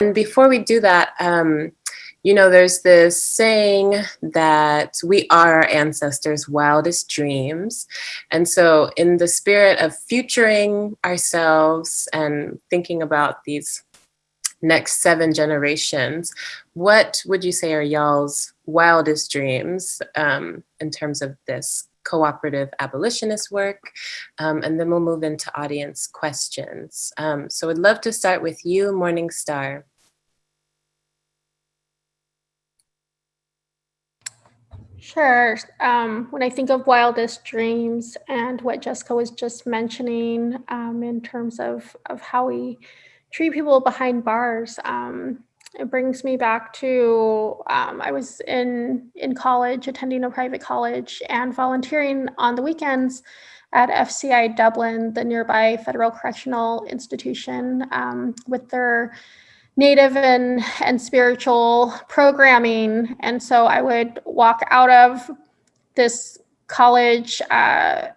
And before we do that, um, you know, there's this saying that we are our ancestors' wildest dreams. And so in the spirit of futuring ourselves and thinking about these next seven generations, what would you say are y'all's wildest dreams um, in terms of this cooperative abolitionist work, um, and then we'll move into audience questions. Um, so I'd love to start with you, Morning Star. Sure. Um, when I think of wildest dreams and what Jessica was just mentioning um, in terms of, of how we treat people behind bars, um, it brings me back to um, I was in in college, attending a private college, and volunteering on the weekends at FCI Dublin, the nearby federal correctional institution, um, with their native and, and spiritual programming. And so I would walk out of this college uh,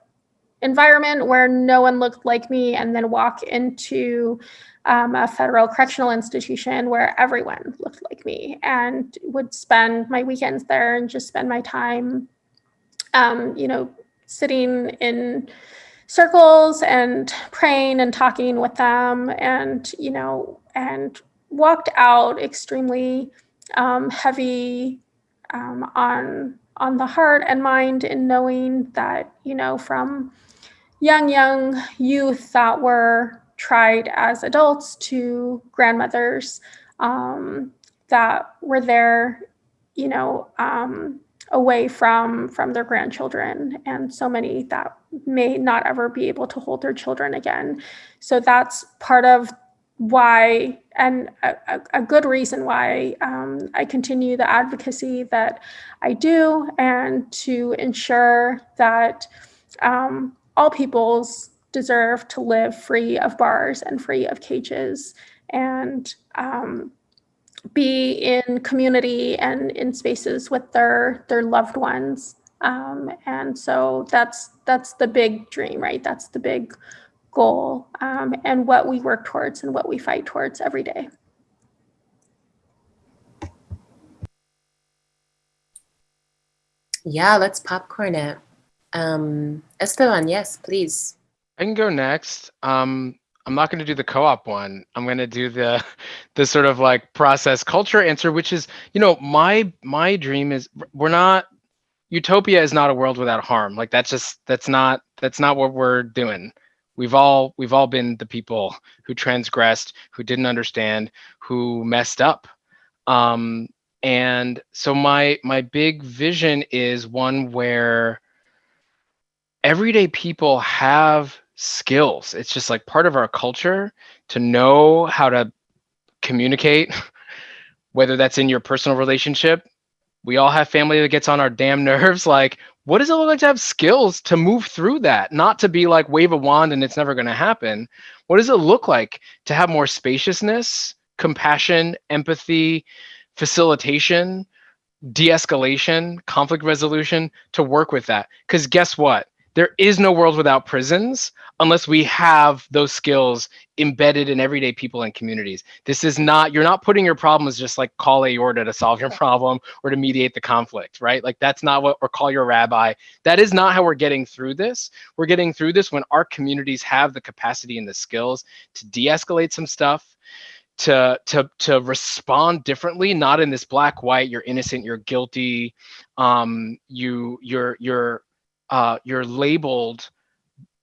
environment where no one looked like me and then walk into um, a federal correctional institution where everyone looked like me and would spend my weekends there and just spend my time, um, you know, sitting in circles and praying and talking with them and, you know, and walked out extremely um, heavy um, on on the heart and mind in knowing that you know from young young youth that were tried as adults to grandmothers um, that were there you know um, away from from their grandchildren. And so many that may not ever be able to hold their children again. So that's part of why and a, a, good reason why um, I continue the advocacy that I do and to ensure that um, all peoples deserve to live free of bars and free of cages and um, be in community and in spaces with their their loved ones um, and so that's that's the big dream right that's the big goal um, and what we work towards and what we fight towards every day. Yeah, let's popcorn it. Um, Esteban, yes, please. I can go next. Um, I'm not going to do the co-op one. I'm going to do the the sort of like process culture answer, which is, you know, my my dream is we're not utopia is not a world without harm. Like that's just that's not that's not what we're doing we've all we've all been the people who transgressed who didn't understand who messed up um, and so my my big vision is one where everyday people have skills. It's just like part of our culture to know how to communicate whether that's in your personal relationship. We all have family that gets on our damn nerves. Like what does it look like to have skills to move through that? Not to be like wave a wand and it's never going to happen. What does it look like to have more spaciousness compassion empathy facilitation de-escalation conflict resolution to work with that? Because guess what there is no world without prisons unless we have those skills embedded in everyday people and communities. This is not, you're not putting your problems just like call Aorta to solve your problem or to mediate the conflict, right? Like that's not what, or call your rabbi. That is not how we're getting through this. We're getting through this when our communities have the capacity and the skills to de-escalate some stuff, to to to respond differently not in this black white you're innocent you're guilty um you you're you're uh, you're labeled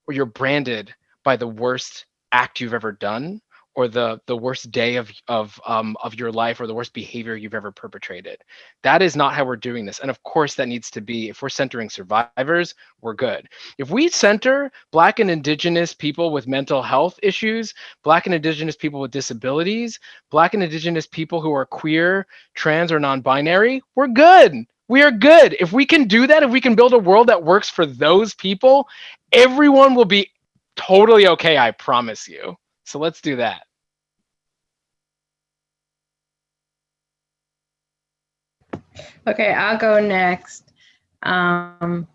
or you're branded by the worst act you've ever done or the the worst day of of um of your life or the worst behavior you've ever perpetrated. That is not how we're doing this. And of course that needs to be if we're centering survivors we're good. If we center black and indigenous people with mental health issues black and indigenous people with disabilities black and indigenous people who are queer trans or non-binary we're good we are good. If we can do that, if we can build a world that works for those people, everyone will be totally okay, I promise you. So let's do that. Okay, I'll go next. Um,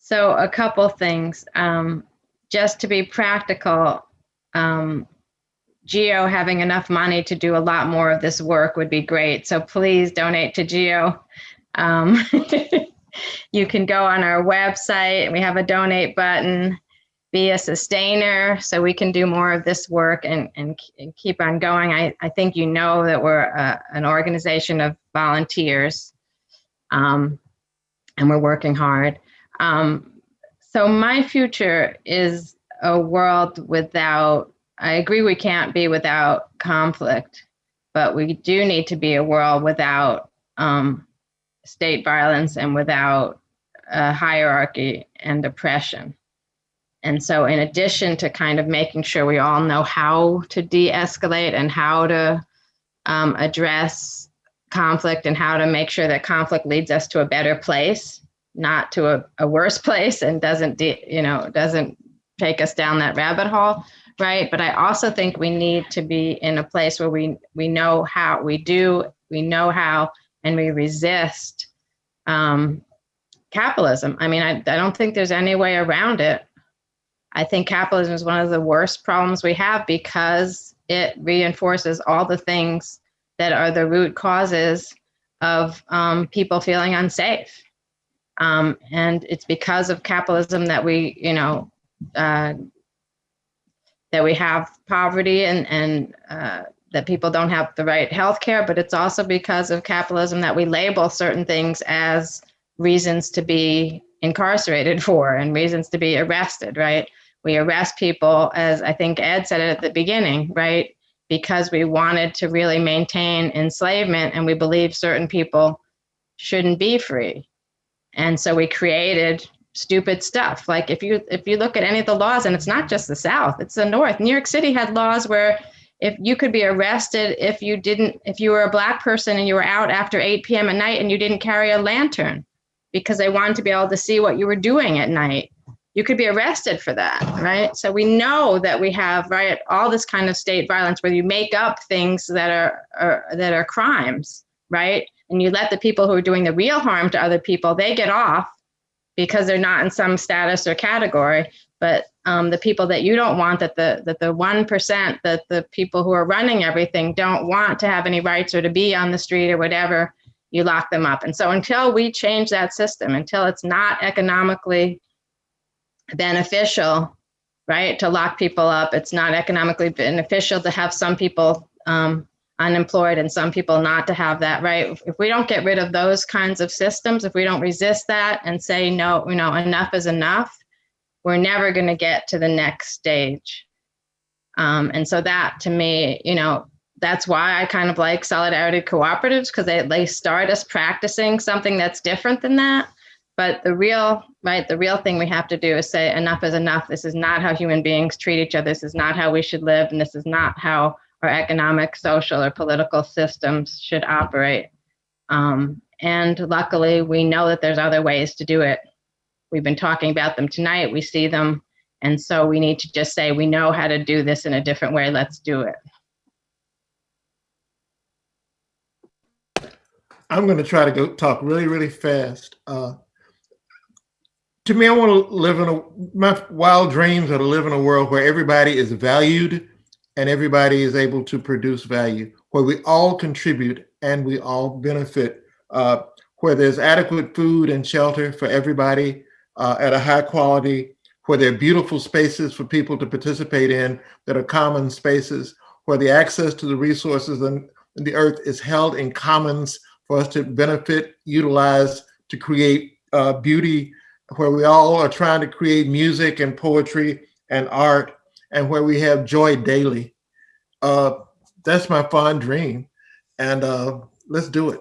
so a couple things. Um, just to be practical, um, Geo having enough money to do a lot more of this work would be great. So please donate to Geo. Um, you can go on our website. We have a donate button. Be a sustainer so we can do more of this work and, and, and keep on going. I, I think you know that we're a, an organization of volunteers um, and we're working hard. Um, so my future is a world without, I agree we can't be without conflict, but we do need to be a world without um, state violence and without hierarchy and oppression. And so in addition to kind of making sure we all know how to de-escalate and how to um, address conflict and how to make sure that conflict leads us to a better place, not to a, a worse place and doesn't, you know, doesn't take us down that rabbit hole, right? But I also think we need to be in a place where we, we know how, we do, we know how, and we resist um, capitalism. I mean, I, I don't think there's any way around it. I think capitalism is one of the worst problems we have because it reinforces all the things that are the root causes of um, people feeling unsafe. Um, and it's because of capitalism that we, you know, uh, that we have poverty and, and uh, that people don't have the right health care, but it's also because of capitalism that we label certain things as reasons to be incarcerated for and reasons to be arrested, right? We arrest people, as I think Ed said it at the beginning, right? Because we wanted to really maintain enslavement and we believe certain people shouldn't be free. And so we created stupid stuff. Like if you if you look at any of the laws, and it's not just the South, it's the North. New York City had laws where if you could be arrested if you didn't if you were a black person and you were out after 8 p.m. at night and you didn't carry a lantern because they wanted to be able to see what you were doing at night you could be arrested for that right so we know that we have right all this kind of state violence where you make up things that are, are that are crimes right and you let the people who are doing the real harm to other people they get off because they're not in some status or category but um, the people that you don't want that the that the one percent that the people who are running everything don't want to have any rights or to be on the street or whatever you lock them up. And so until we change that system until it's not economically beneficial right to lock people up it's not economically beneficial to have some people um, unemployed and some people not to have that right if we don't get rid of those kinds of systems if we don't resist that and say no you know enough is enough we're never going to get to the next stage. Um, and so that to me, you know, that's why I kind of like solidarity cooperatives because they, they start us practicing something that's different than that. But the real, right, the real thing we have to do is say enough is enough. This is not how human beings treat each other. This is not how we should live. And this is not how our economic, social, or political systems should operate. Um, and luckily, we know that there's other ways to do it. We've been talking about them tonight. We see them. And so we need to just say, we know how to do this in a different way. Let's do it. I'm going to try to go talk really, really fast. Uh, to me, I want to live in a, my wild dreams are to live in a world where everybody is valued and everybody is able to produce value, where we all contribute and we all benefit, uh, where there's adequate food and shelter for everybody, uh, at a high quality, where there are beautiful spaces for people to participate in that are common spaces, where the access to the resources and the earth is held in commons for us to benefit, utilize, to create uh, beauty, where we all are trying to create music and poetry and art, and where we have joy daily. Uh, that's my fond dream. And uh, let's do it.